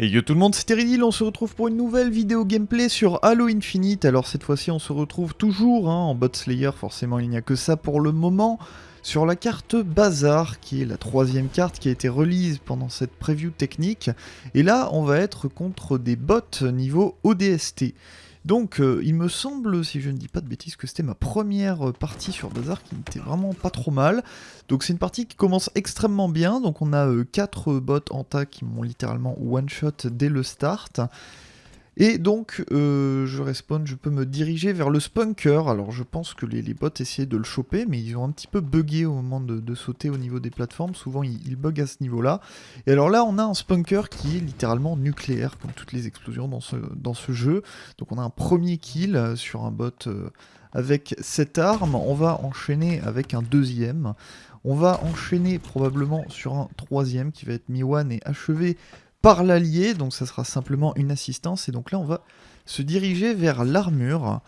Et yo tout le monde, c'est Teridil, on se retrouve pour une nouvelle vidéo gameplay sur Halo Infinite. Alors cette fois-ci on se retrouve toujours hein, en bot slayer, forcément il n'y a que ça pour le moment, sur la carte Bazar, qui est la troisième carte qui a été release pendant cette preview technique. Et là on va être contre des bots niveau ODST. Donc euh, il me semble, si je ne dis pas de bêtises, que c'était ma première partie sur Bazar qui n'était vraiment pas trop mal. Donc c'est une partie qui commence extrêmement bien, donc on a 4 euh, bots en tas qui m'ont littéralement one-shot dès le start. Et donc, euh, je respawn, je peux me diriger vers le spunker. Alors, je pense que les, bots essayaient de le choper, mais ils ont un petit peu bugué au moment de, sauter au niveau des plateformes. Souvent, ils, ils à ce niveau-là. Et alors là, on a un spunker qui est littéralement nucléaire, comme toutes les explosions dans ce, jeu. Donc, on a un premier kill sur un bot euh, avec cette arme. On va enchaîner avec un deuxième. On va enchaîner probablement sur un troisième qui va être Mi-One et achevé par l'allié, donc ça sera simplement une assistance, et donc là on va se diriger vers l'armure.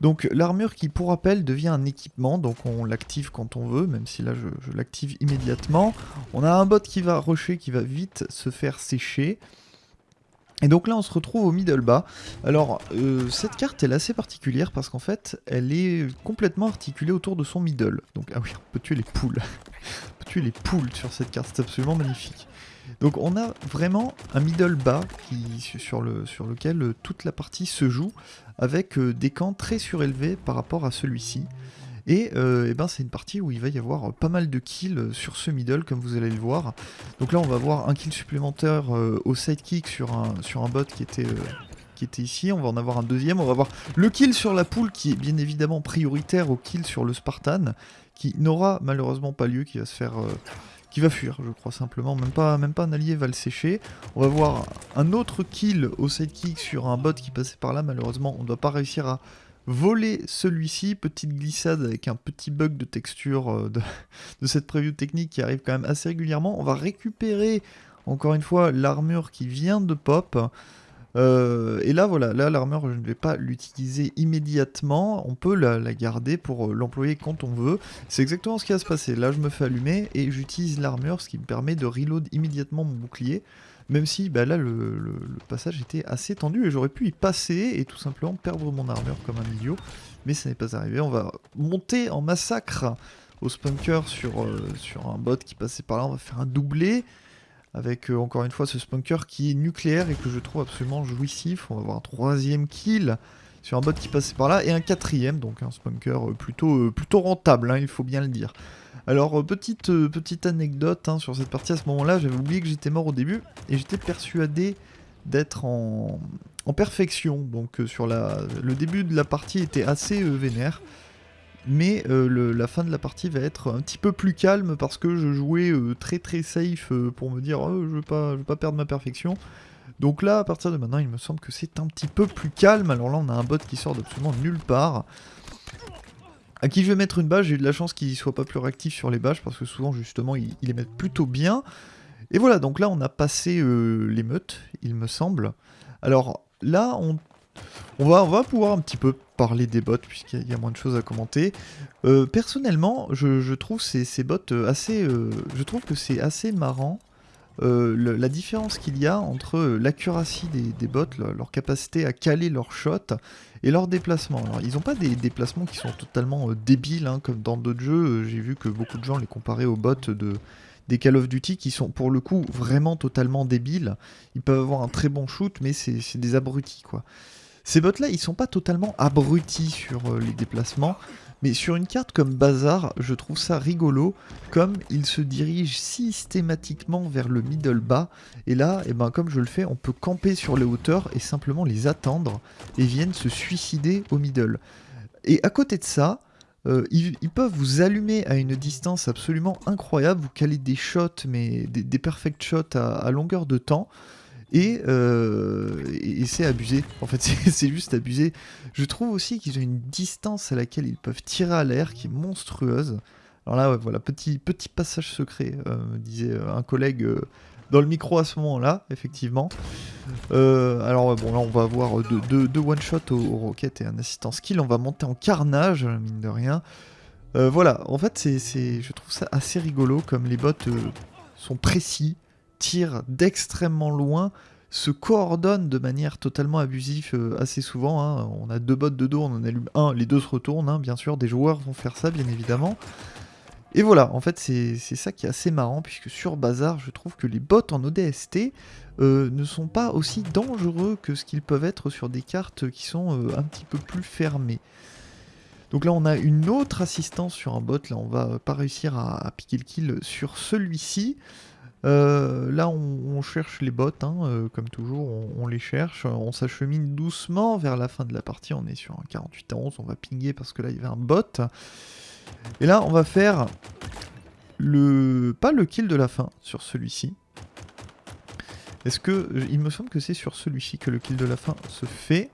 Donc l'armure qui pour rappel devient un équipement, donc on l'active quand on veut, même si là je, l'active immédiatement. On a un bot qui va rusher, qui va vite se faire sécher. Et donc là on se retrouve au middle bas. Alors euh, cette carte elle est assez particulière parce qu'en fait elle est complètement articulée autour de son middle. Donc ah oui on peut tuer les poules. on peut tuer les poules sur cette carte, c'est absolument magnifique. Donc on a vraiment un middle bas sur, le, sur lequel euh, toute la partie se joue avec euh, des camps très surélevés par rapport à celui-ci. Et, euh, eh ben c'est une partie où il va y avoir pas mal de kills sur ce middle comme vous allez le voir. Donc là on va avoir un kill supplémentaire au sidekick sur un, sur un bot qui était, qui était ici. On va en avoir un deuxième. On va avoir le kill sur la poule qui est bien évidemment prioritaire au kill sur le Spartan qui n'aura malheureusement pas lieu, qui va se faire va fuir, je crois simplement. Même pas, même pas un allié va le sécher. On va voir un autre kill au sidekick sur un bot qui passait par là. Malheureusement, on ne doit pas réussir à voler celui-ci. Petite glissade avec un petit bug de texture euh, de, de cette preview technique qui arrive quand même assez régulièrement. On va récupérer encore une fois l'armure qui vient de pop. Euh, et là, voilà, là, l'armure, je ne vais pas l'utiliser immédiatement. On peut la, garder pour euh, l'employer quand on veut. C'est exactement ce qui va se passer. Là, je me fais allumer et j'utilise l'armure, ce qui me permet de reload immédiatement mon bouclier. Même si, bah, là, le, passage était assez tendu et j'aurais pu y passer et tout simplement perdre mon armure comme un idiot. Mais ça n'est pas arrivé. On va monter en massacre au spunker sur, euh, sur un bot qui passait par là. On va faire un doublé avec euh, encore une fois ce spunker qui est nucléaire et que je trouve absolument jouissif. On va avoir un troisième kill sur un bot qui passait par là et un quatrième, donc un spunker euh, plutôt, euh, plutôt rentable, hein, il faut bien le dire. Alors petite, anecdote hein, sur cette partie à ce moment-là, j'avais oublié que j'étais mort au début et j'étais persuadé d'être en, perfection, donc sur le début de la partie était assez vénère mais euh, la fin de la partie va être un petit peu plus calme parce que je jouais euh, très très safe euh, pour me dire oh, je veux pas je veux pas perdre ma perfection. Donc là à partir de maintenant il me semble que c'est un petit peu plus calme. Alors là on a un bot qui sort d'absolument nulle part. À qui je vais mettre une bâche, j'ai eu de la chance qu'il soit pas plus réactif sur les bâches parce que souvent justement il, les met plutôt bien. Et voilà donc là on a passé l'émeute il me semble. Alors là on va, on va pouvoir un petit peu parler des bots puisqu'il y, a moins de choses à commenter. Euh, personnellement, je, trouve ces, bots euh, assez, euh, je trouve que c'est assez marrant la différence qu'il y a entre l'accuracy des, bots, leur capacité à caler leurs shots et leur déplacement. Alors, ils n'ont pas des déplacements qui sont totalement débiles hein, comme dans d'autres jeux. J'ai vu que beaucoup de gens les comparaient aux bots de des Call of Duty qui sont pour le coup vraiment totalement débiles. Ils peuvent avoir un très bon shoot, mais c'est des abrutis quoi. Ces bots-là, ils sont pas totalement abrutis sur euh, les déplacements, mais sur une carte comme Bazar, je trouve ça rigolo, comme ils se dirigent systématiquement vers le middle bas, et là, eh ben, comme je le fais, on peut camper sur les hauteurs et simplement les attendre, et viennent se suicider au middle. Et à côté de ça, euh, ils, peuvent vous allumer à une distance absolument incroyable, vous calez des shots, mais des, perfect shots à longueur de temps, euh, et, c'est abusé. En fait, c'est juste abusé. Je trouve aussi qu'ils ont une distance à laquelle ils peuvent tirer à l'air qui est monstrueuse. Alors là, voilà, petit, petit passage secret, euh, disait euh, un collègue dans le micro à ce moment-là, effectivement. alors bon, là, on va avoir deux, deux, one-shot au, au, rocket et un assistant skill. On va monter en carnage, mine de rien. voilà, en fait, c'est, je trouve ça assez rigolo, comme les bots sont précis, tire d'extrêmement loin se coordonnent de manière totalement abusive euh, assez souvent. hein. On a deux bots de dos, on en allume un, les deux se retournent, hein, bien sûr, des joueurs vont faire ça, bien évidemment. Et voilà, en fait, c'est ça qui est assez marrant, puisque sur Bazar, je trouve que les bots en ODST euh, ne sont pas aussi dangereux que ce qu'ils peuvent être sur des cartes qui sont euh, un petit peu plus fermées. Donc là, on a une autre assistance sur un bot. Là, on va pas réussir à piquer le kill sur celui-ci. Euh, là, on, cherche les bots, hein, euh, comme toujours, on, on les cherche. On s'achemine doucement vers la fin de la partie. On est sur un 48 à 11. On va pinguer parce que là, il y avait un bot. Et là, on va faire le pas le kill de la fin sur celui-ci. Est-ce que il me semble que c'est sur celui-ci que le kill de la fin se fait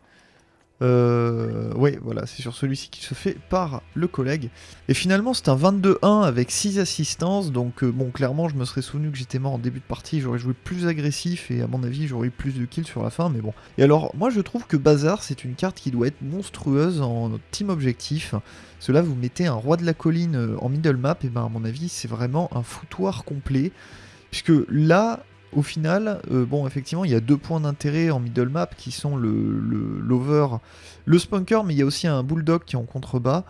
euh, ouais, voilà, c'est sur celui-ci qui se fait par le collègue. Et finalement, c'est un 22-1 avec 6 assistances. Donc, euh, bon, clairement, je me serais souvenu que j'étais mort en début de partie. J'aurais joué plus agressif et à mon avis, j'aurais eu plus de kills sur la fin. Mais bon. Et alors, moi, je trouve que Bazar, c'est une carte qui doit être monstrueuse en team objectif. Cela, vous mettez un roi de la colline euh, en middle map. Et ben, à mon avis, c'est vraiment un foutoir complet. Puisque là, au final, euh, bon, effectivement, il y a deux points d'intérêt en middle map qui sont le l'over, le, spunker, mais il y a aussi un bulldog qui est en contrebas.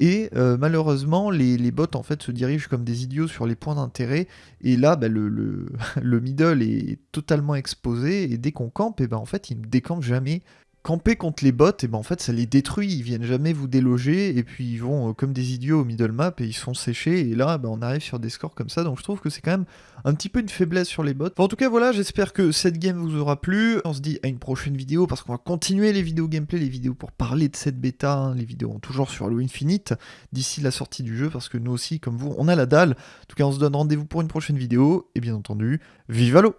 Et euh, malheureusement, les, bots en fait se dirigent comme des idiots sur les points d'intérêt. Et là, bah, le, le, le middle est totalement exposé. Et dès qu'on campe, et ben en fait, il ne décampe jamais. Camper contre les bots, et ben en fait, ça les détruit. Ils viennent jamais vous déloger. Et puis ils vont euh, comme des idiots au middle map et ils sont séchés. Et là, ben, on arrive sur des scores comme ça. Donc je trouve que c'est quand même un petit peu une faiblesse sur les bots. En tout cas, voilà, j'espère que cette game vous aura plu. On se dit à une prochaine vidéo parce qu'on va continuer les vidéos gameplay, les vidéos pour parler de cette bêta, hein, les vidéos toujours sur Halo Infinite d'ici la sortie du jeu parce que nous aussi, comme vous, on a la dalle. En tout cas, on se donne rendez-vous pour une prochaine vidéo et bien entendu, vive Halo